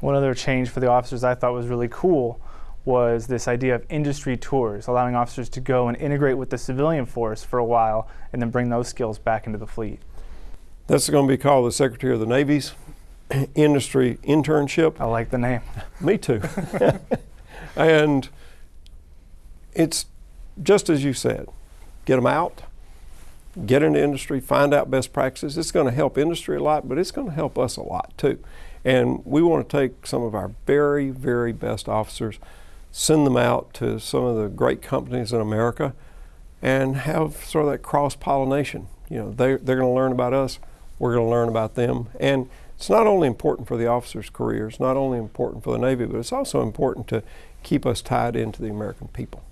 One other change for the officers I thought was really cool was this idea of industry tours, allowing officers to go and integrate with the civilian force for a while and then bring those skills back into the fleet. That's going to be called the Secretary of the Navy's industry internship. I like the name. Me too. and it's just as you said get them out, get into industry, find out best practices. It's going to help industry a lot, but it's going to help us a lot too. And we want to take some of our very, very best officers, send them out to some of the great companies in America, and have sort of that cross pollination. You know, they, they're going to learn about us, we're going to learn about them. And it's not only important for the officers' careers, not only important for the Navy, but it's also important to keep us tied into the American people.